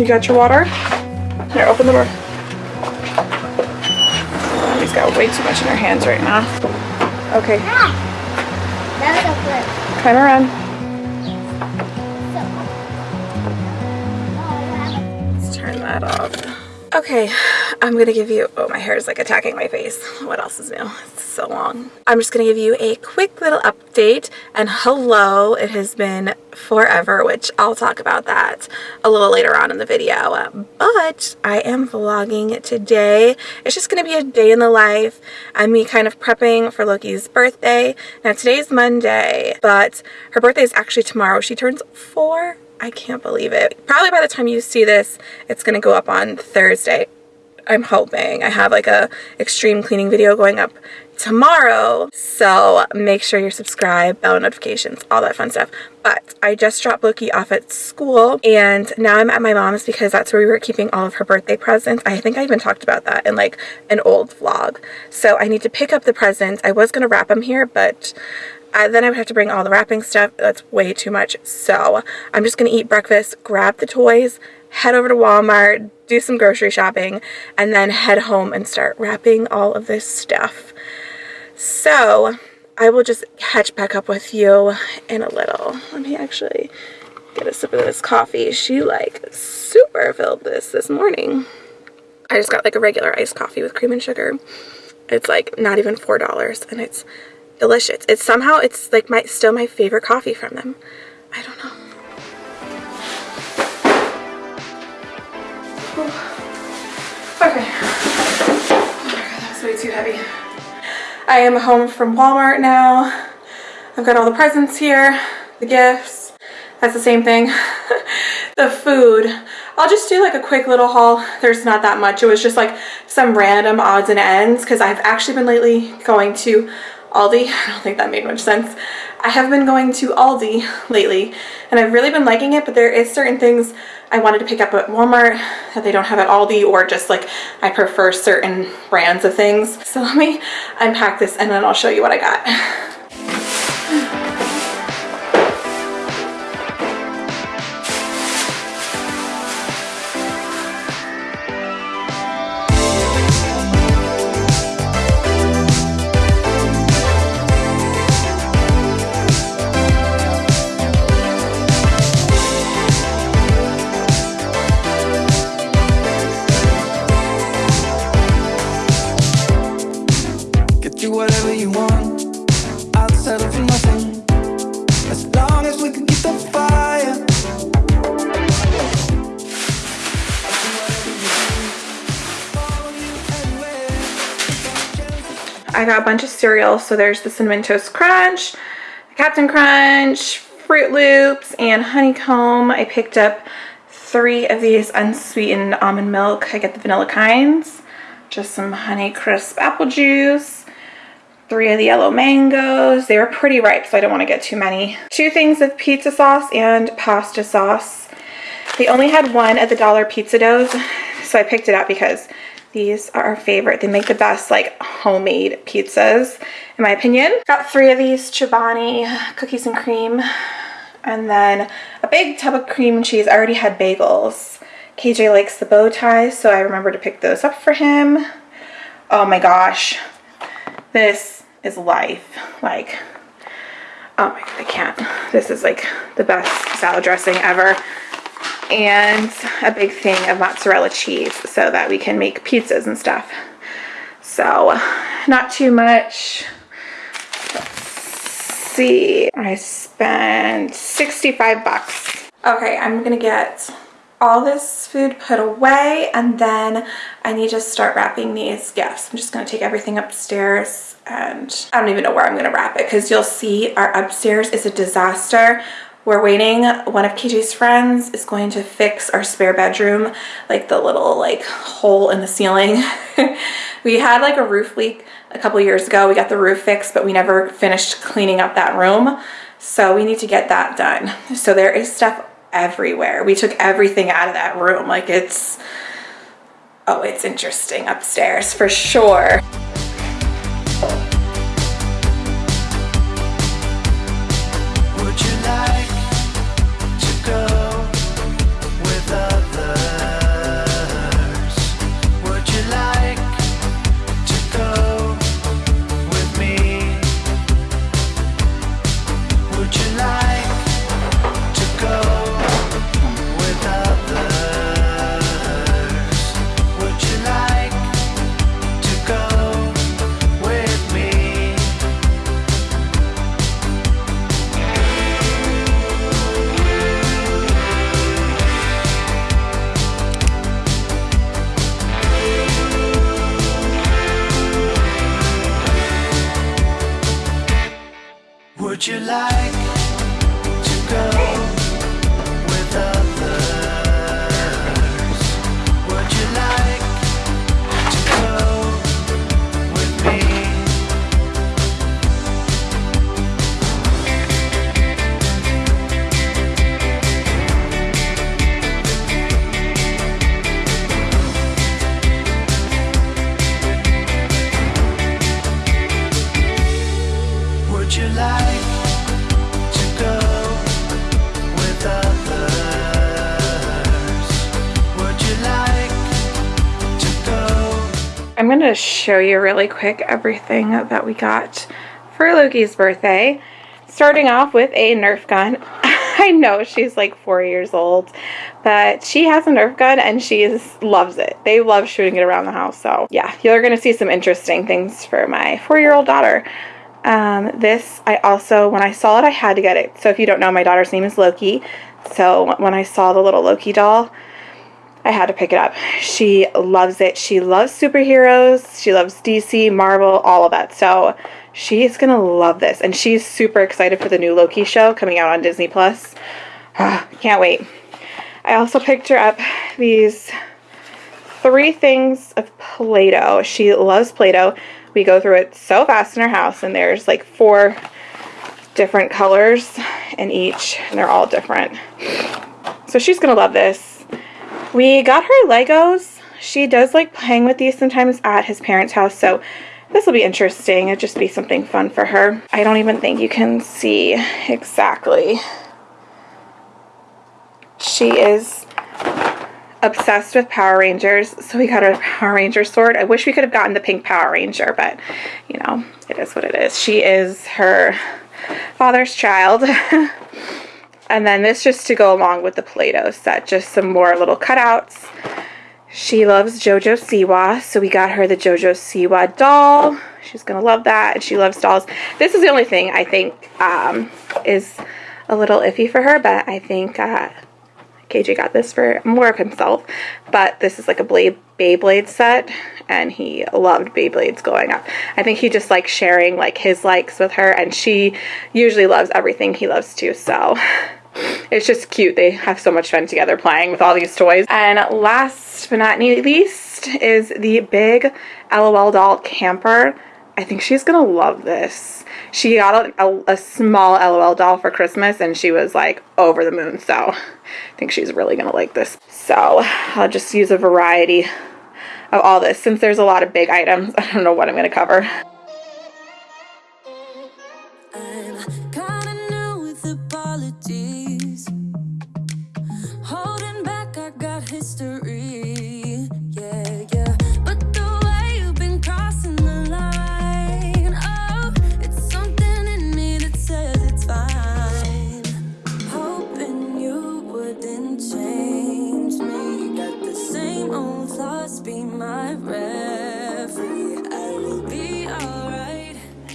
You got your water? Here, open the door. He's got way too much in her hands right now. Okay, Ah, that was a flip. kind of run. Let's turn that off. Okay, I'm gonna give you, oh, my hair is like attacking my face. What else is new? It's so long. I'm just gonna give you a quick little update and hello, it has been forever, which I'll talk about that a little later on in the video. But I am vlogging today. It's just gonna be a day in the life and me kind of prepping for Loki's birthday. Now today's Monday, but her birthday is actually tomorrow. She turns four I can't believe it. Probably by the time you see this, it's going to go up on Thursday. I'm hoping. I have like a extreme cleaning video going up tomorrow. So make sure you're subscribed, bell notifications, all that fun stuff. But I just dropped Loki off at school and now I'm at my mom's because that's where we were keeping all of her birthday presents. I think I even talked about that in like an old vlog. So I need to pick up the presents. I was going to wrap them here, but then I would have to bring all the wrapping stuff. That's way too much. So I'm just going to eat breakfast, grab the toys, head over to Walmart, do some grocery shopping, and then head home and start wrapping all of this stuff. So I will just catch back up with you in a little. Let me actually get a sip of this coffee. She like super filled this this morning. I just got like a regular iced coffee with cream and sugar. It's like not even $4 and it's delicious. It's somehow, it's like my still my favorite coffee from them. I don't know. Okay. Oh my god, that was way too heavy. I am home from Walmart now. I've got all the presents here, the gifts. That's the same thing. the food. I'll just do like a quick little haul. There's not that much. It was just like some random odds and ends because I've actually been lately going to Aldi. I don't think that made much sense. I have been going to Aldi lately and I've really been liking it, but there is certain things I wanted to pick up at Walmart that they don't have at Aldi or just like I prefer certain brands of things. So let me unpack this and then I'll show you what I got. I got a bunch of cereal. So there's the Cinnamon Toast Crunch, Captain Crunch, Froot Loops, and Honeycomb. I picked up three of these unsweetened almond milk. I get the vanilla kinds. Just some Honey Crisp apple juice. Three of the yellow mangoes. They were pretty ripe, so I don't want to get too many. Two things of pizza sauce and pasta sauce. They only had one at the Dollar Pizza Doughs, so I picked it up because these are our favorite. They make the best like homemade pizzas, in my opinion. Got three of these Chobani cookies and cream, and then a big tub of cream cheese. I already had bagels. KJ likes the bow ties, so I remember to pick those up for him. Oh my gosh, this is life. Like, oh my god, I can't. This is like the best salad dressing ever and a big thing of mozzarella cheese so that we can make pizzas and stuff. So not too much. Let's see. I spent 65 bucks. Okay, I'm gonna get all this food put away and then I need to start wrapping these gifts. I'm just gonna take everything upstairs and I don't even know where I'm gonna wrap it because you'll see our upstairs is a disaster. We're waiting. One of KJ's friends is going to fix our spare bedroom, like the little like hole in the ceiling. we had like a roof leak a couple years ago. We got the roof fixed, but we never finished cleaning up that room. So we need to get that done. So there is stuff everywhere. We took everything out of that room. Like it's, oh, it's interesting upstairs for sure. Would you like? I'm going to show you really quick everything that we got for Loki's birthday. Starting off with a Nerf gun. I know she's like four years old, but she has a Nerf gun and she is, loves it. They love shooting it around the house. So yeah, you're going to see some interesting things for my four-year-old daughter. Um, this, I also, when I saw it, I had to get it. So if you don't know, my daughter's name is Loki. So when I saw the little Loki doll, I had to pick it up. She loves it. She loves superheroes. She loves DC, Marvel, all of that. So she's going to love this. And she's super excited for the new Loki show coming out on Disney Plus. Can't wait. I also picked her up these three things of Play-Doh. She loves Play-Doh. We go through it so fast in our house and there's like four different colors in each and they're all different. So she's going to love this. We got her Legos. She does like playing with these sometimes at his parents' house, so this will be interesting. It'll just be something fun for her. I don't even think you can see exactly. She is obsessed with Power Rangers, so we got a Power Ranger sword. I wish we could have gotten the pink Power Ranger, but you know, it is what it is. She is her father's child. and then this just to go along with the Play-Doh set, just some more little cutouts. She loves JoJo Siwa, so we got her the JoJo Siwa doll. She's gonna love that, and she loves dolls. This is the only thing I think um, is a little iffy for her, but I think uh, KJ got this for more of himself, but this is like a blade Beyblade set, and he loved Beyblades going up. I think he just likes sharing like his likes with her, and she usually loves everything he loves too. So it's just cute. They have so much fun together playing with all these toys. And last but not least is the big LOL doll camper. I think she's gonna love this. She got a, a, a, small LOL doll for Christmas and she was like over the moon. So I think she's really gonna like this. So I'll just use a variety of all this. Since there's a lot of big items, I don't know what I'm gonna cover.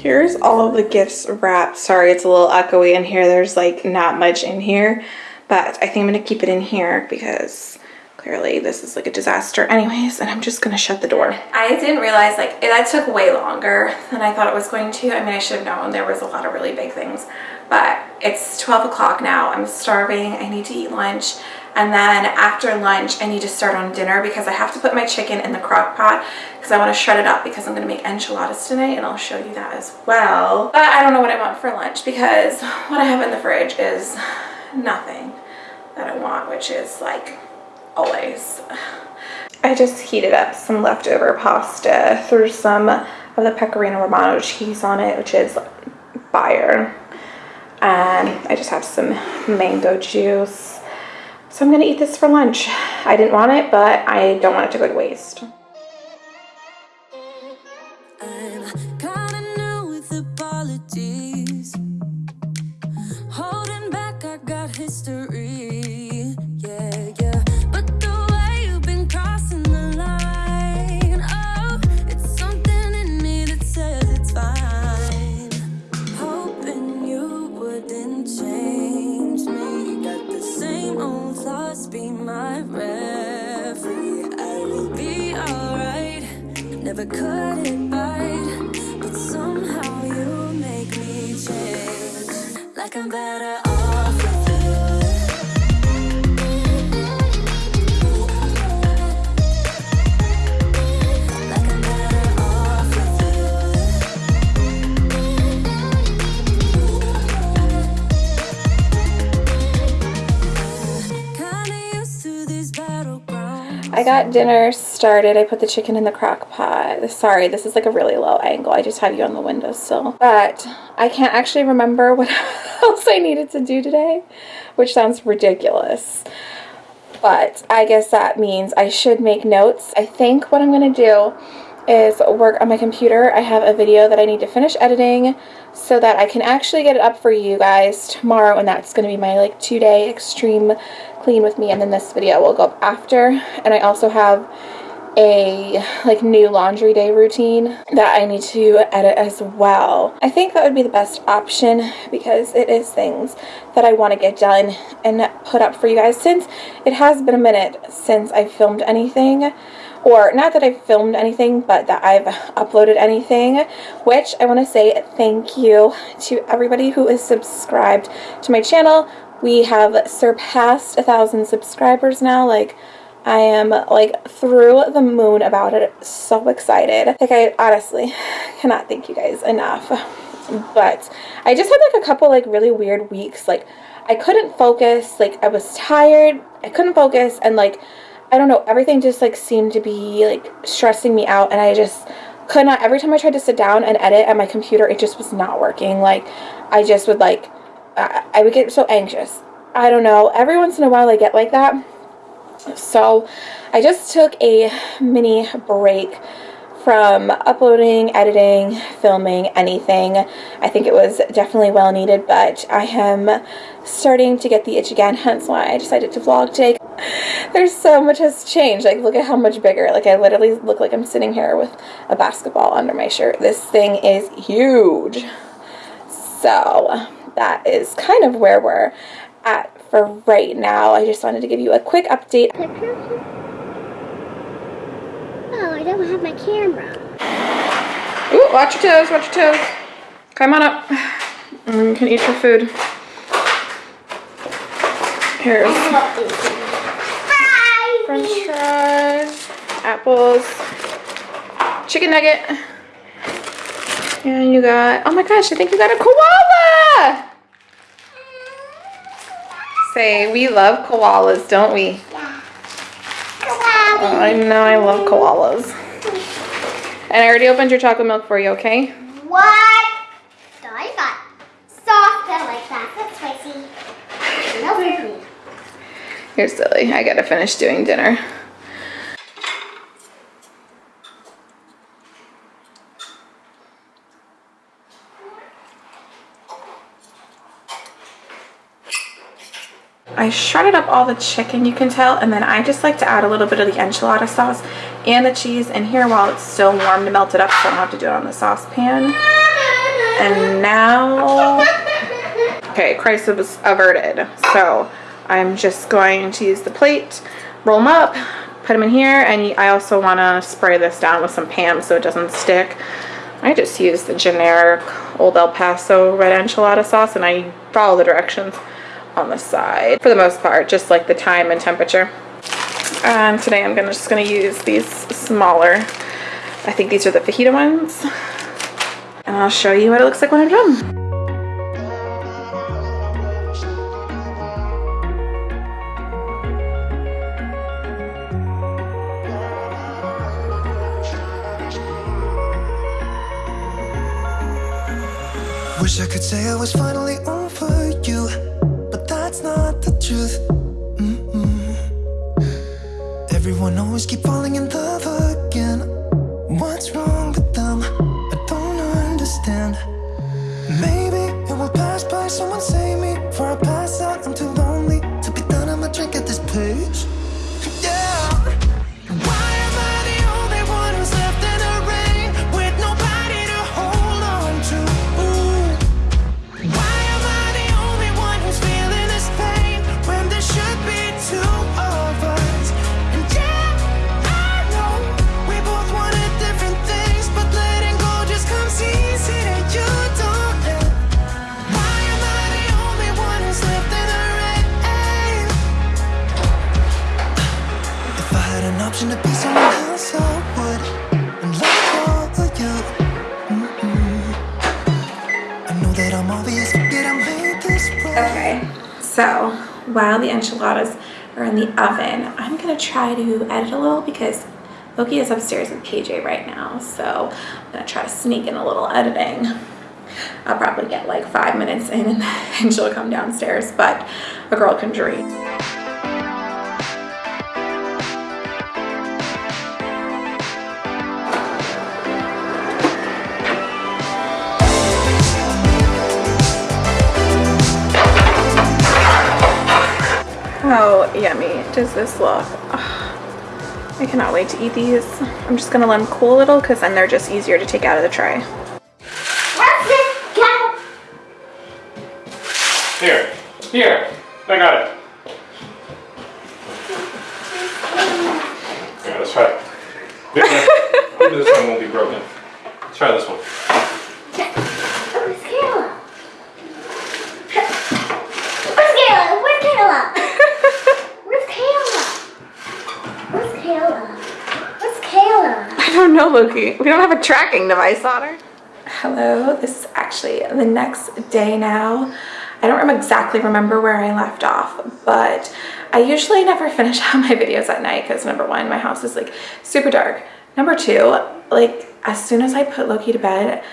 Here's all of the gifts wrapped. Sorry, it's a little echoey in here. There's like not much in here, but I think I'm gonna keep it in here because clearly this is like a disaster anyways, and I'm just gonna shut the door. I didn't realize like that took way longer than I thought it was going to. I mean, I should have known there was a lot of really big things, but it's 12 o'clock now. I'm starving. I need to eat lunch. And then after lunch, I need to start on dinner because I have to put my chicken in the crock pot because I want to shred it up because I'm going to make enchiladas tonight and I'll show you that as well. But I don't know what I want for lunch because what I have in the fridge is nothing that I want, which is like always. I just heated up some leftover pasta, threw some of the pecorino romano cheese on it, which is fire. And I just have some mango juice. So I'm gonna eat this for lunch. I didn't want it, but I don't want it to go to waste. Got dinner started. I put the chicken in the crock pot. Sorry, this is like a really low angle. I just have you on the windowsill. But I can't actually remember what else I needed to do today, which sounds ridiculous. But I guess that means I should make notes. I think what I'm going to do is work on my computer. I have a video that I need to finish editing so that I can actually get it up for you guys tomorrow and that's going to be my like two day extreme clean with me and then this video will go up after and I also have a like new laundry day routine that I need to edit as well. I think that would be the best option because it is things that I want to get done and put up for you guys since it has been a minute since I filmed anything or not that I've filmed anything, but that I've uploaded anything, which I want to say thank you to everybody who is subscribed to my channel. We have surpassed a thousand subscribers now, like, I am like through the moon about it. So excited. Like I honestly cannot thank you guys enough. But I just had like a couple like really weird weeks. Like I couldn't focus. Like I was tired. I couldn't focus and like I don't know, everything just like seemed to be like stressing me out and I just could not, every time I tried to sit down and edit at my computer, it just was not working. Like I just would like, I, I would get so anxious. I don't know, every once in a while I get like that. So I just took a mini break from uploading, editing, filming, anything. I think it was definitely well needed, but I am starting to get the itch again, hence why I decided to vlog today. There's so much has changed. Like, look at how much bigger. Like, I literally look like I'm sitting here with a basketball under my shirt. This thing is huge. So, that is kind of where we're at for right now. I just wanted to give you a quick update. Oh, I don't have my camera. Ooh, watch your toes, watch your toes. Come on up. And you can eat your food. Here's french fries, apples, chicken nugget. And you got, oh my gosh, I think you got a koala! Say, we love koalas, don't we? Yeah. Oh, I know, I love koalas. And I already opened your chocolate milk for you, okay? What? So I got soft and like that. That's spicy. No. You're silly. I gotta finish doing dinner. I shredded up all the chicken, you can tell, and then I just like to add a little bit of the enchilada sauce and the cheese in here while it's still warm to melt it up so I don't have to do it on the saucepan. And now, okay, crisis averted. So I'm just going to use the plate, roll them up, put them in here, and I also want to spray this down with some Pam so it doesn't stick. I just use the generic Old El Paso red enchilada sauce and I follow the directions on the side for the most part, just like the time and temperature. And today I'm gonna just gonna use these smaller, I think these are the fajita ones. And I'll show you what it looks like when I'm done. Wish I could say I was finally Keep falling in love oven. I'm gonna try to edit a little because Loki is upstairs with KJ right now. So I'm gonna try to sneak in a little editing. I'll probably get like five minutes in and she'll come downstairs, but a girl can dream. How yummy does this look? Ugh, I cannot wait to eat these. I'm just gonna let them cool a little because then they're just easier to take out of the tray. Where's this go? Here, here, I got it. Yeah, let's try it. This one- Hopefully this one won't be broken. Let's try this one. Where's Kayla? Where's Kayla? Where's Kayla? Where's Kayla? Where's Kayla? Where's Kayla? Loki. We don't have a tracking device on her. Hello, this is actually the next day now. I don't exactly remember where I left off, but I usually never finish out my videos at night because number one, my house is like super dark. Number two, like as soon as I put Loki to bed,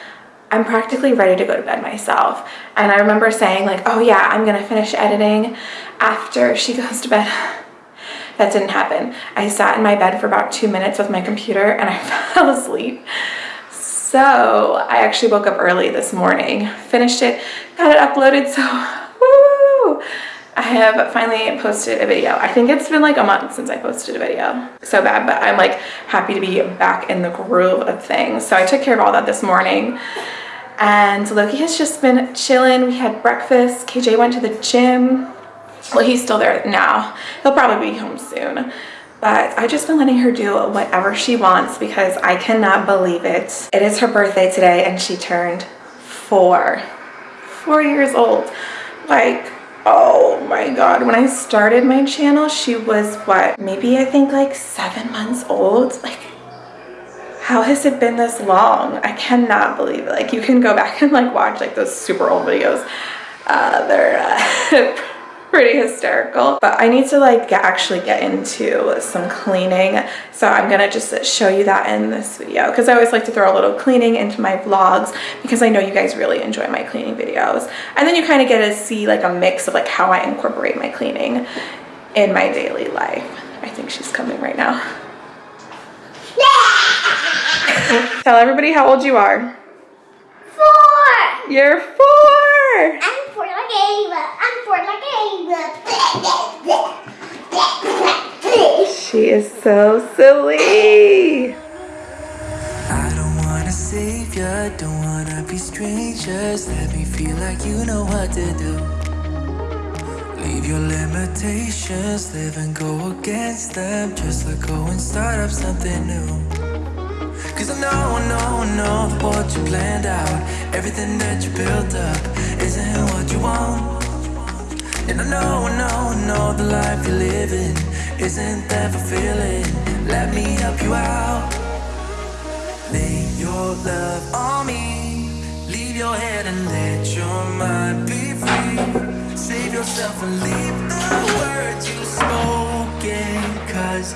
I'm practically ready to go to bed myself. And I remember saying like, oh yeah, I'm gonna finish editing after she goes to bed. That didn't happen. I sat in my bed for about two minutes with my computer and I fell asleep. So I actually woke up early this morning, finished it, got it uploaded. So, woo! I have finally posted a video. I think it's been like a month since I posted a video. So bad, but I'm like happy to be back in the groove of things. So I took care of all that this morning. And Loki has just been chilling. We had breakfast. KJ went to the gym. Well, he's still there now. He'll probably be home soon. But I've just been letting her do whatever she wants because I cannot believe it. It is her birthday today and she turned four. Four years old. Like, oh my god. When I started my channel, she was what? Maybe I think like seven months old. Like, how has it been this long? I cannot believe it. Like, you can go back and like watch like those super old videos. Uh, they're uh, pretty hysterical but i need to like get, actually get into some cleaning. So i'm gonna just show you that in this video because i always like to throw a little cleaning into my vlogs because i know you guys really enjoy my cleaning videos. And then you kind of get to see like a mix of like how i incorporate my cleaning in my daily life. I think she's coming right now. Tell everybody how old you are. Four! you're four I'm for like Ava. I'm for like Ava. she is so silly I don't wanna save ya, don't wanna be strangers. Let me feel like you know what to do. Leave your limitations, live and go against them. Just let go and start up something new. Cause I know, I know, I know that what you planned out, everything that you built up, isn't what you want. And I know, I know, I know the life you're living isn't that fulfilling. Let me help you out. Lay your love on me. Leave your head and let your mind be free. Save yourself and leave the words you've spoken. Cause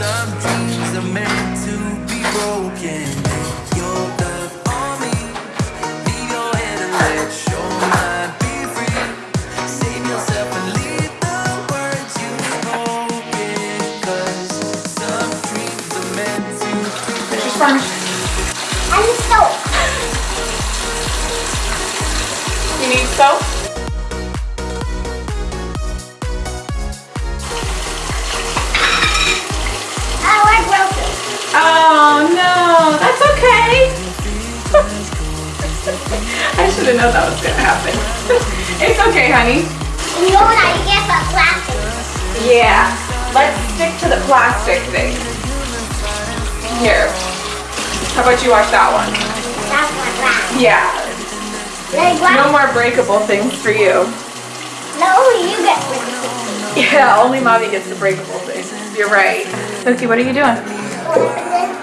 some dreams are meant to be broken. Fun. I'm so. You need soap? I broke it. Oh no, that's okay. I should have known that was gonna happen. it's okay, honey. You know what I get for plastic? Yeah, let's stick to the plastic thing. Here. How about you watch that one? That's my glass. Yeah, Like no more breakable things for you. No, you get of. Yeah, only mommy gets the breakable things. You're right. Loki, what are you doing?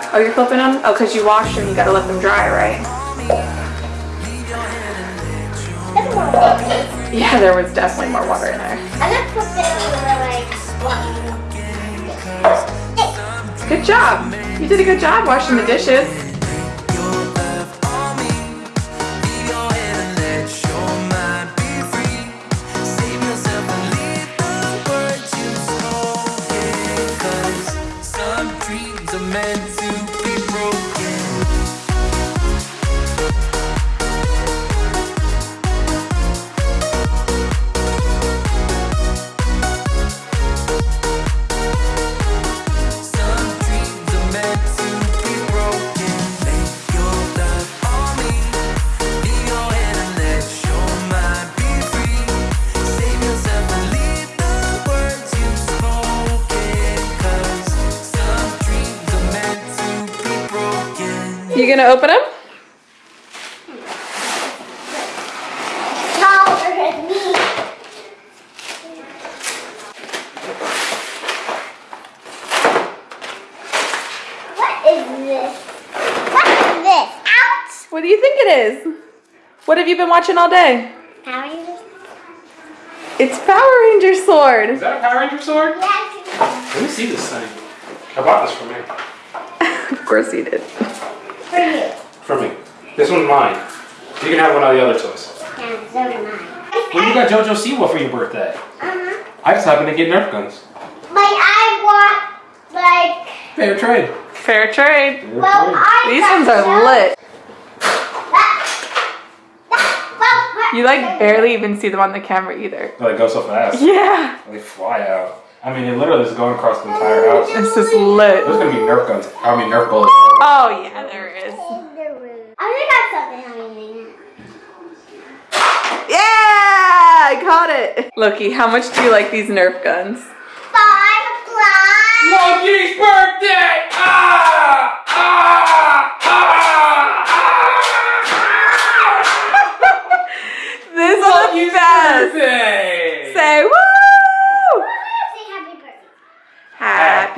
Oh, you're flipping them? Oh, because you washed them, you gotta let them dry, right? That's more water. Yeah, there was definitely more water in there. I'm gonna put this in the like Good job. You did a good job washing the dishes. Broken. You gonna open them? Taller than me. What is this? What is this? Ouch! What do you think it is? What have you been watching all day? Power Rangers? It's Power Ranger sword. Is that a Power Ranger sword? Yes. Let me see this thing. I bought this for me. of course you did. For you. For me. This one's mine. You can have one of the other toys. Yeah, so am I. Well, you got JoJo Siwa for your birthday. Uh-huh. I just happened to get Nerf guns. Like I want like Fair trade. Fair trade. Fair well trade. I These ones are some- lit. That- that- well, You like barely even see them on the camera either. Oh, they go so fast. Yeah. They fly out. I mean, it literally is going across the entire house. This is lit. There's gonna be Nerf guns. I mean, Nerf bullets. Oh yeah, there is. in the room. I think I got something on me. Yeah, I caught it. Loki, how much do you like these Nerf guns? Five o'clock. Monkey's birthday! Ah! Ah! Ah! This is the best. Birthday! Say woo! Say happy birthday.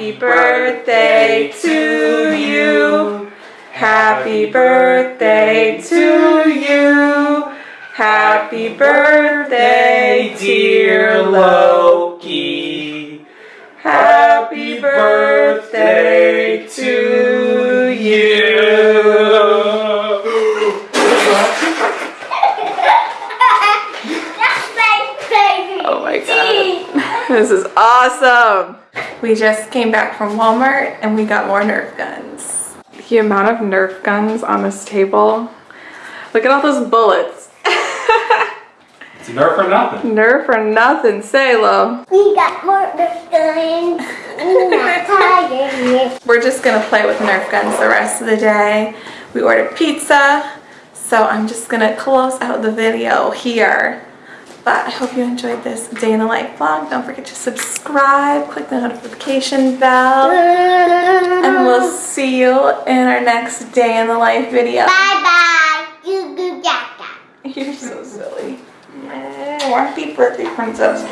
Happy birthday to you. Happy birthday to you. Happy birthday, dear Loki. Happy birthday to you. That's my. Oh my god. This is awesome. We just came back from Walmart and we got more Nerf guns. The amount of Nerf guns on this table. Look at all those bullets. It's Nerf or nothing. Nerf or nothing, say low. We got more Nerf guns. We're tired. We're just gonna play with Nerf guns the rest of the day. We ordered pizza, so I'm just gonna close out the video here. But I hope you enjoyed this day in the life vlog. Don't forget to subscribe, click the notification bell, and we'll see you in our next day in the life video. Bye bye. Goo goo gaga. You're so silly. Happy birthday, princess.